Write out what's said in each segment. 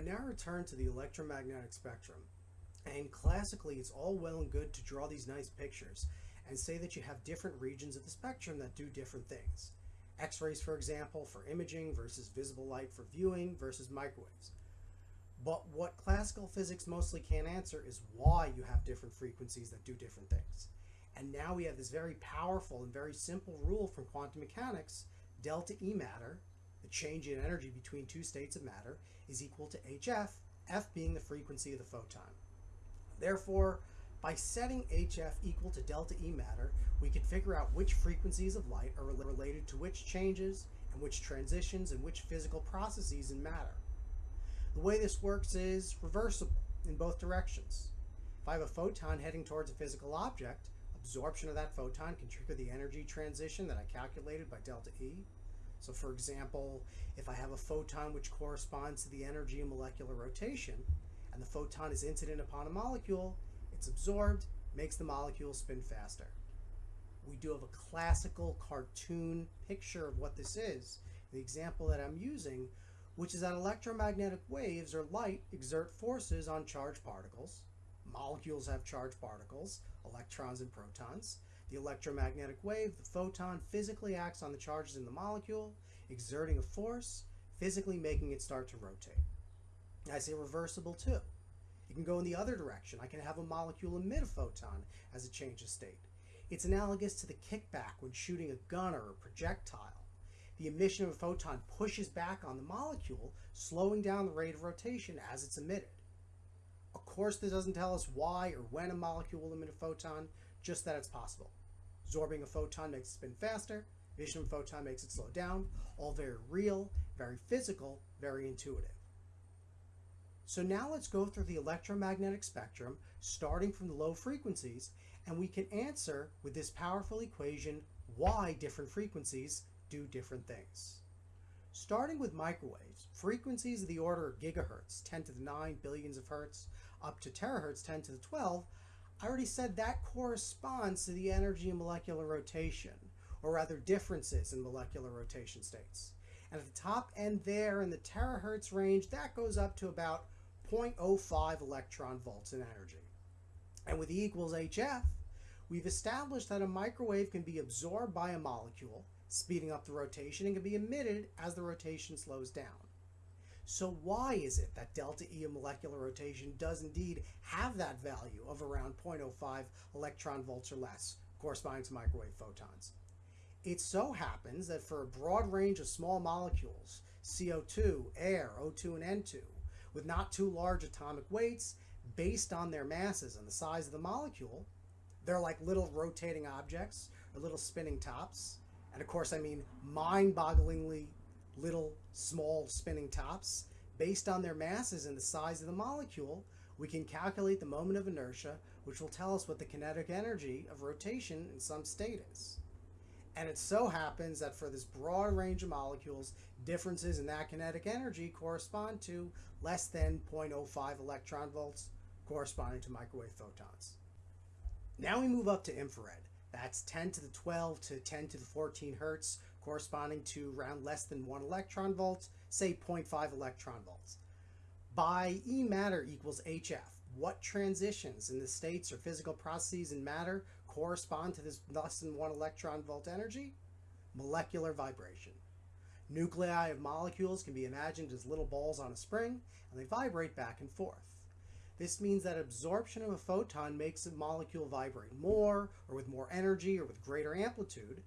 I now return to the electromagnetic spectrum. And classically, it's all well and good to draw these nice pictures and say that you have different regions of the spectrum that do different things. X-rays, for example, for imaging versus visible light for viewing versus microwaves. But what classical physics mostly can't answer is why you have different frequencies that do different things. And now we have this very powerful and very simple rule from quantum mechanics, delta E matter, change in energy between two states of matter, is equal to hf, f being the frequency of the photon. Therefore, by setting hf equal to delta E matter, we can figure out which frequencies of light are related to which changes and which transitions and which physical processes in matter. The way this works is reversible in both directions. If I have a photon heading towards a physical object, absorption of that photon can trigger the energy transition that I calculated by delta E. So for example, if I have a photon which corresponds to the energy of molecular rotation, and the photon is incident upon a molecule, it's absorbed, makes the molecule spin faster. We do have a classical cartoon picture of what this is. The example that I'm using, which is that electromagnetic waves or light exert forces on charged particles. Molecules have charged particles, electrons and protons. The electromagnetic wave, the photon, physically acts on the charges in the molecule, exerting a force, physically making it start to rotate. I say reversible too. It can go in the other direction. I can have a molecule emit a photon as it changes state. It's analogous to the kickback when shooting a gun or a projectile. The emission of a photon pushes back on the molecule, slowing down the rate of rotation as it's emitted. Of course, this doesn't tell us why or when a molecule will emit a photon, just that it's possible. Absorbing a photon makes it spin faster, emission of a photon makes it slow down, all very real, very physical, very intuitive. So now let's go through the electromagnetic spectrum, starting from the low frequencies, and we can answer with this powerful equation why different frequencies do different things. Starting with microwaves, frequencies of the order of gigahertz, 10 to the 9 billions of hertz, up to terahertz, 10 to the 12, I already said that corresponds to the energy in molecular rotation, or rather differences in molecular rotation states. And at the top end there in the terahertz range, that goes up to about 0.05 electron volts in energy. And with E equals HF, we've established that a microwave can be absorbed by a molecule, speeding up the rotation, and can be emitted as the rotation slows down. So why is it that delta E of molecular rotation does indeed have that value of around 0.05 electron volts or less, corresponding to microwave photons? It so happens that for a broad range of small molecules, CO2, air, O2, and N2, with not too large atomic weights based on their masses and the size of the molecule. They're like little rotating objects or little spinning tops. And of course, I mean mind bogglingly little small spinning tops. Based on their masses and the size of the molecule, we can calculate the moment of inertia, which will tell us what the kinetic energy of rotation in some state is. And it so happens that for this broad range of molecules, differences in that kinetic energy correspond to less than 0.05 electron volts, corresponding to microwave photons. Now we move up to infrared. That's 10 to the 12 to 10 to the 14 hertz, corresponding to around less than 1 electron volt, say 0.5 electron volts. By E matter equals HF, what transitions in the states or physical processes in matter correspond to this less than one electron volt energy? Molecular vibration. Nuclei of molecules can be imagined as little balls on a spring, and they vibrate back and forth. This means that absorption of a photon makes a molecule vibrate more, or with more energy, or with greater amplitude,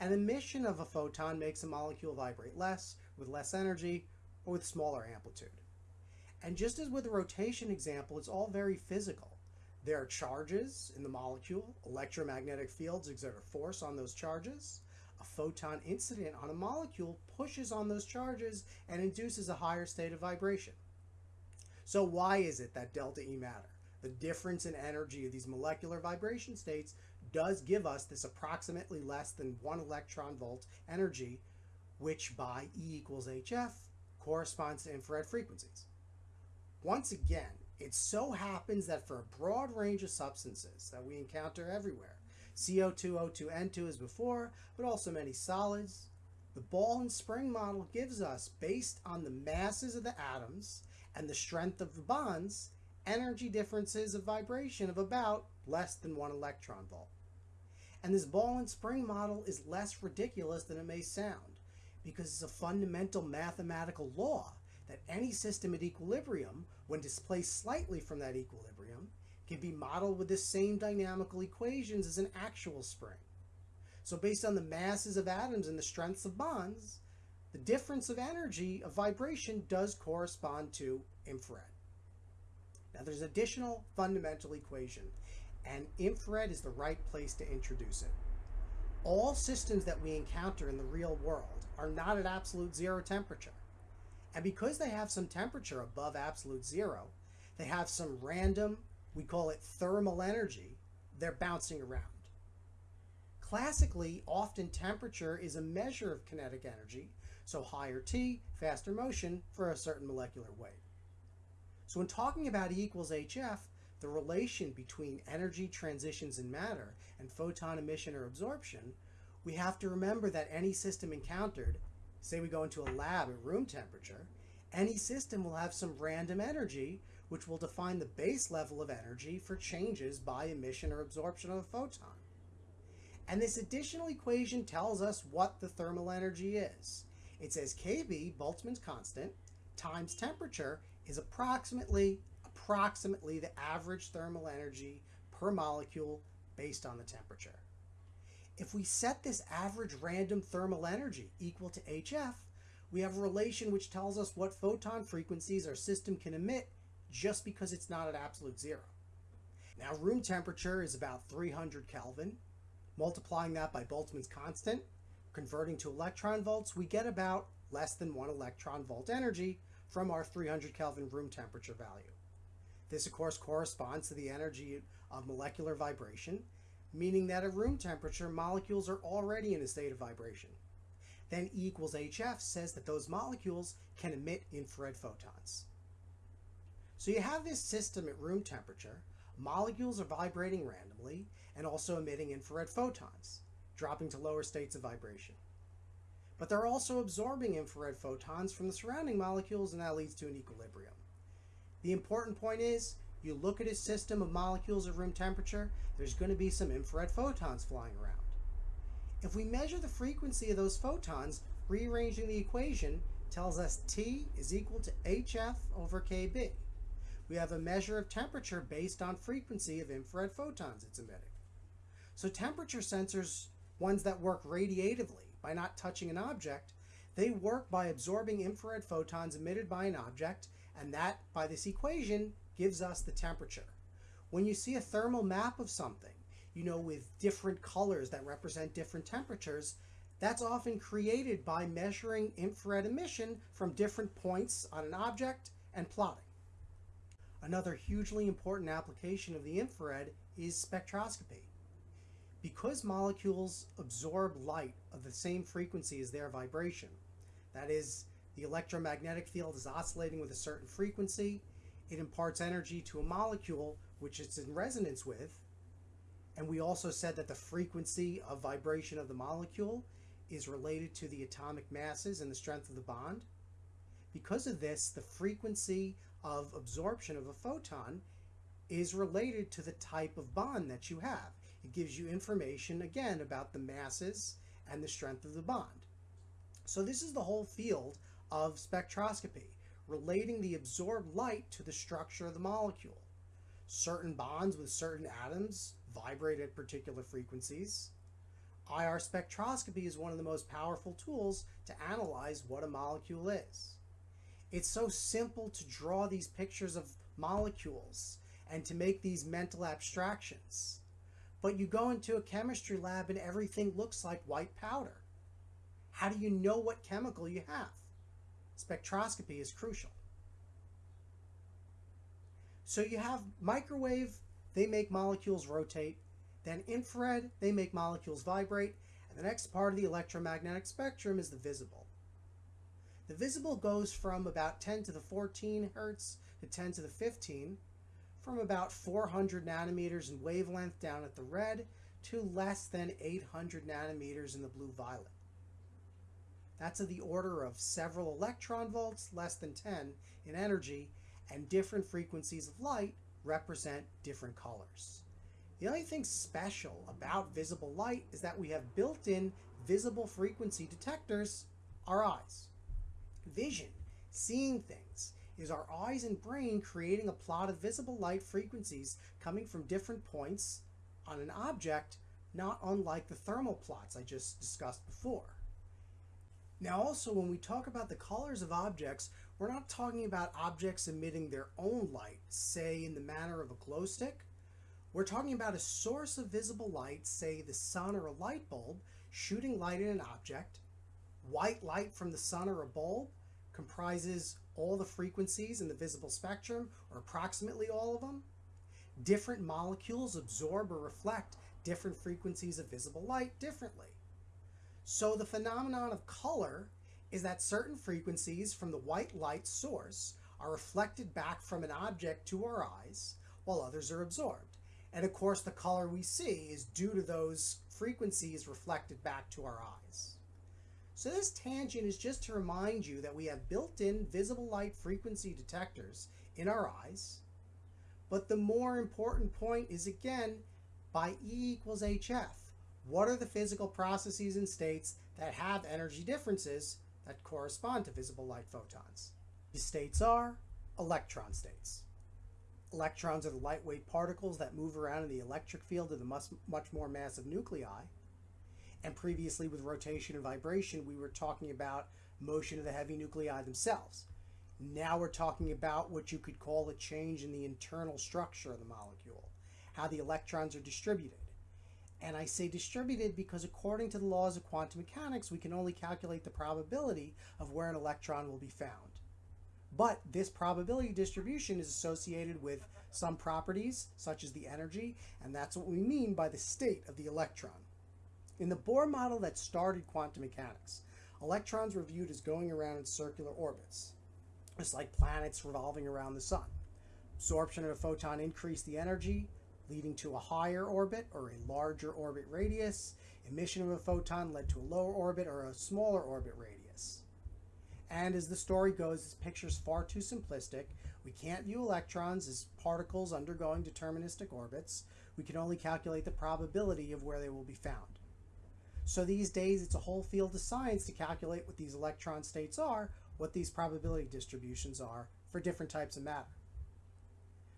and emission of a photon makes a molecule vibrate less, with less energy, or with smaller amplitude. And just as with the rotation example, it's all very physical. There are charges in the molecule. Electromagnetic fields exert a force on those charges. A photon incident on a molecule pushes on those charges and induces a higher state of vibration. So why is it that delta E matter? The difference in energy of these molecular vibration states does give us this approximately less than one electron volt energy, which by E equals HF corresponds to infrared frequencies. Once again, it so happens that for a broad range of substances that we encounter everywhere, CO2, O2, N2 as before, but also many solids, the ball and spring model gives us, based on the masses of the atoms and the strength of the bonds, energy differences of vibration of about less than one electron volt. And this ball and spring model is less ridiculous than it may sound because it's a fundamental mathematical law that any system at equilibrium, when displaced slightly from that equilibrium, can be modeled with the same dynamical equations as an actual spring. So based on the masses of atoms and the strengths of bonds, the difference of energy of vibration does correspond to infrared. Now there's an additional fundamental equation, and infrared is the right place to introduce it. All systems that we encounter in the real world are not at absolute zero temperature. And because they have some temperature above absolute zero, they have some random, we call it thermal energy, they're bouncing around. Classically, often temperature is a measure of kinetic energy, so higher T, faster motion for a certain molecular weight. So when talking about E equals HF, the relation between energy transitions in matter and photon emission or absorption, we have to remember that any system encountered say we go into a lab at room temperature, any system will have some random energy which will define the base level of energy for changes by emission or absorption of a photon. And this additional equation tells us what the thermal energy is. It says Kb, Boltzmann's constant, times temperature is approximately approximately the average thermal energy per molecule based on the temperature. If we set this average random thermal energy equal to HF, we have a relation which tells us what photon frequencies our system can emit just because it's not at absolute zero. Now room temperature is about 300 Kelvin. Multiplying that by Boltzmann's constant, converting to electron volts, we get about less than one electron volt energy from our 300 Kelvin room temperature value. This of course corresponds to the energy of molecular vibration meaning that at room temperature, molecules are already in a state of vibration. Then E equals HF says that those molecules can emit infrared photons. So you have this system at room temperature, molecules are vibrating randomly and also emitting infrared photons, dropping to lower states of vibration. But they're also absorbing infrared photons from the surrounding molecules and that leads to an equilibrium. The important point is you look at a system of molecules at room temperature, there's going to be some infrared photons flying around. If we measure the frequency of those photons, rearranging the equation tells us T is equal to HF over KB. We have a measure of temperature based on frequency of infrared photons it's emitting. So temperature sensors, ones that work radiatively by not touching an object, they work by absorbing infrared photons emitted by an object, and that, by this equation, gives us the temperature. When you see a thermal map of something, you know, with different colors that represent different temperatures, that's often created by measuring infrared emission from different points on an object and plotting. Another hugely important application of the infrared is spectroscopy. Because molecules absorb light of the same frequency as their vibration, that is, the electromagnetic field is oscillating with a certain frequency, it imparts energy to a molecule which it's in resonance with. And we also said that the frequency of vibration of the molecule is related to the atomic masses and the strength of the bond. Because of this, the frequency of absorption of a photon is related to the type of bond that you have. It gives you information, again, about the masses and the strength of the bond. So this is the whole field of spectroscopy relating the absorbed light to the structure of the molecule. Certain bonds with certain atoms vibrate at particular frequencies. IR spectroscopy is one of the most powerful tools to analyze what a molecule is. It's so simple to draw these pictures of molecules and to make these mental abstractions. But you go into a chemistry lab and everything looks like white powder. How do you know what chemical you have? Spectroscopy is crucial. So you have microwave, they make molecules rotate. Then infrared, they make molecules vibrate. And the next part of the electromagnetic spectrum is the visible. The visible goes from about 10 to the 14 hertz to 10 to the 15, from about 400 nanometers in wavelength down at the red to less than 800 nanometers in the blue violet. That's of the order of several electron volts, less than 10 in energy, and different frequencies of light represent different colors. The only thing special about visible light is that we have built-in visible frequency detectors, our eyes. Vision, seeing things, is our eyes and brain creating a plot of visible light frequencies coming from different points on an object, not unlike the thermal plots I just discussed before. Now also when we talk about the colors of objects, we're not talking about objects emitting their own light, say in the manner of a glow stick. We're talking about a source of visible light, say the sun or a light bulb, shooting light at an object. White light from the sun or a bulb comprises all the frequencies in the visible spectrum, or approximately all of them. Different molecules absorb or reflect different frequencies of visible light differently. So the phenomenon of color is that certain frequencies from the white light source are reflected back from an object to our eyes, while others are absorbed. And of course, the color we see is due to those frequencies reflected back to our eyes. So this tangent is just to remind you that we have built-in visible light frequency detectors in our eyes. But the more important point is again, by E equals HF, what are the physical processes and states that have energy differences that correspond to visible light photons? These states are electron states. Electrons are the lightweight particles that move around in the electric field of the much, much more massive nuclei. And previously with rotation and vibration, we were talking about motion of the heavy nuclei themselves. Now we're talking about what you could call a change in the internal structure of the molecule, how the electrons are distributed. And I say distributed because according to the laws of quantum mechanics, we can only calculate the probability of where an electron will be found. But this probability distribution is associated with some properties, such as the energy, and that's what we mean by the state of the electron. In the Bohr model that started quantum mechanics, electrons were viewed as going around in circular orbits, just like planets revolving around the sun. Absorption of a photon increased the energy, leading to a higher orbit or a larger orbit radius. Emission of a photon led to a lower orbit or a smaller orbit radius. And as the story goes, this picture is far too simplistic. We can't view electrons as particles undergoing deterministic orbits. We can only calculate the probability of where they will be found. So these days, it's a whole field of science to calculate what these electron states are, what these probability distributions are for different types of matter.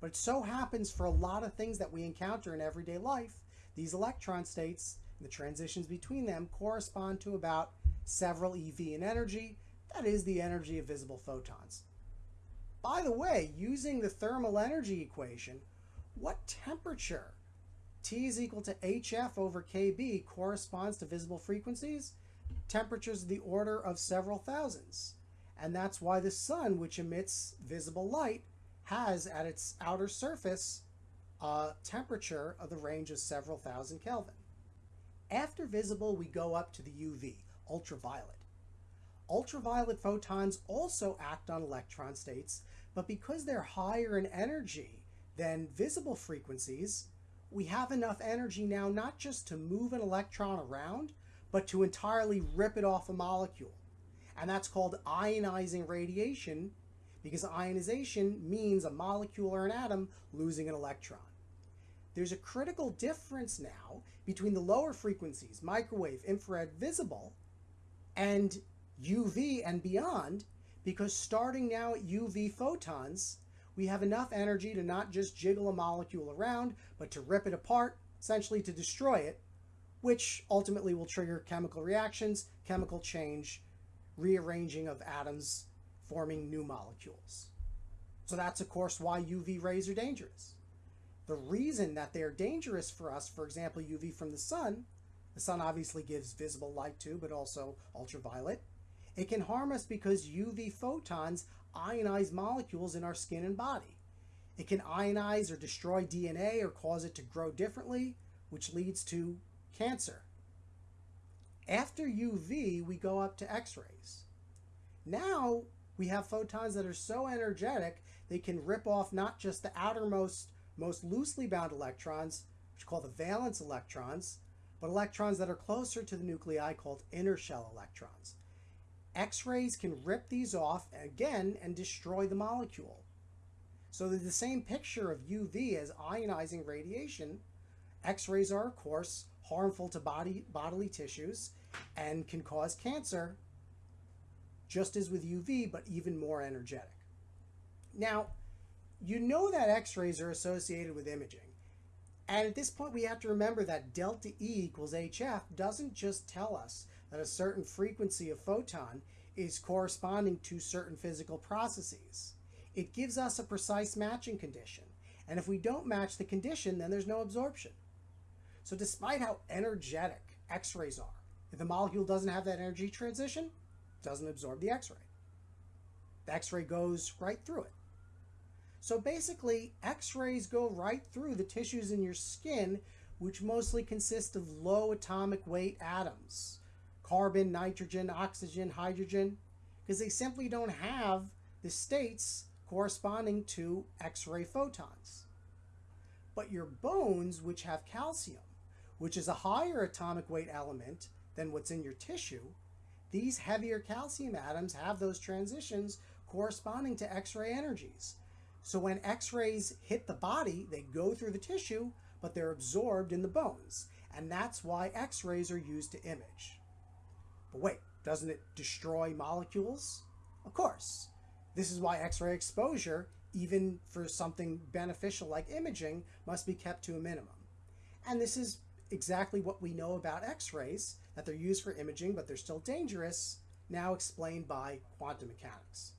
But it so happens for a lot of things that we encounter in everyday life, these electron states the transitions between them correspond to about several eV in energy, that is the energy of visible photons. By the way, using the thermal energy equation, what temperature T is equal to HF over KB corresponds to visible frequencies, temperatures of the order of several thousands. And that's why the sun, which emits visible light, has at its outer surface a temperature of the range of several thousand Kelvin. After visible, we go up to the UV, ultraviolet. Ultraviolet photons also act on electron states, but because they're higher in energy than visible frequencies, we have enough energy now not just to move an electron around, but to entirely rip it off a molecule. And that's called ionizing radiation because ionization means a molecule or an atom losing an electron. There's a critical difference now between the lower frequencies, microwave, infrared, visible, and UV and beyond, because starting now at UV photons, we have enough energy to not just jiggle a molecule around, but to rip it apart, essentially to destroy it, which ultimately will trigger chemical reactions, chemical change, rearranging of atoms, forming new molecules. So that's, of course, why UV rays are dangerous. The reason that they're dangerous for us, for example, UV from the sun, the sun obviously gives visible light too, but also ultraviolet. It can harm us because UV photons ionize molecules in our skin and body. It can ionize or destroy DNA or cause it to grow differently, which leads to cancer. After UV, we go up to X-rays. Now, we have photons that are so energetic, they can rip off not just the outermost, most loosely bound electrons, which are called the valence electrons, but electrons that are closer to the nuclei called inner shell electrons. X-rays can rip these off again and destroy the molecule. So the same picture of UV as ionizing radiation, X-rays are of course harmful to body bodily tissues and can cause cancer just as with UV but even more energetic. Now, you know that X-rays are associated with imaging. And at this point we have to remember that delta E equals HF doesn't just tell us that a certain frequency of photon is corresponding to certain physical processes. It gives us a precise matching condition. And if we don't match the condition, then there's no absorption. So despite how energetic X-rays are, if the molecule doesn't have that energy transition, it doesn't absorb the X-ray. The X-ray goes right through it. So basically, X-rays go right through the tissues in your skin, which mostly consist of low atomic weight atoms carbon, nitrogen, oxygen, hydrogen, because they simply don't have the states corresponding to X-ray photons. But your bones, which have calcium, which is a higher atomic weight element than what's in your tissue, these heavier calcium atoms have those transitions corresponding to X-ray energies. So when X-rays hit the body, they go through the tissue, but they're absorbed in the bones. And that's why X-rays are used to image. But wait, doesn't it destroy molecules? Of course. This is why X-ray exposure, even for something beneficial like imaging, must be kept to a minimum. And this is exactly what we know about X-rays, that they're used for imaging, but they're still dangerous, now explained by quantum mechanics.